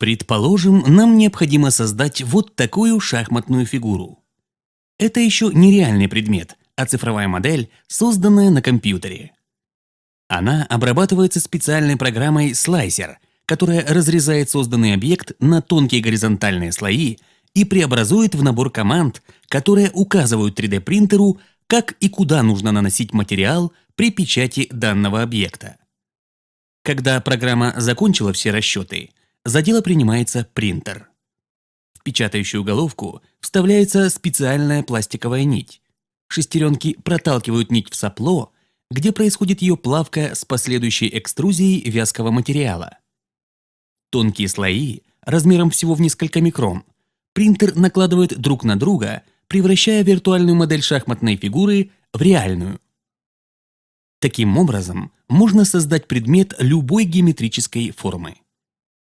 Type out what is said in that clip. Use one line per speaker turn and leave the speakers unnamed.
Предположим, нам необходимо создать вот такую шахматную фигуру. Это еще не реальный предмет, а цифровая модель, созданная на компьютере. Она обрабатывается специальной программой Slicer, которая разрезает созданный объект на тонкие горизонтальные слои и преобразует в набор команд, которые указывают 3D-принтеру, как и куда нужно наносить материал при печати данного объекта. Когда программа закончила все расчеты, за дело принимается принтер. В печатающую головку вставляется специальная пластиковая нить. Шестеренки проталкивают нить в сопло, где происходит ее плавка с последующей экструзией вязкого материала. Тонкие слои, размером всего в несколько микрон, принтер накладывает друг на друга, превращая виртуальную модель шахматной фигуры в реальную. Таким образом, можно создать предмет любой геометрической формы.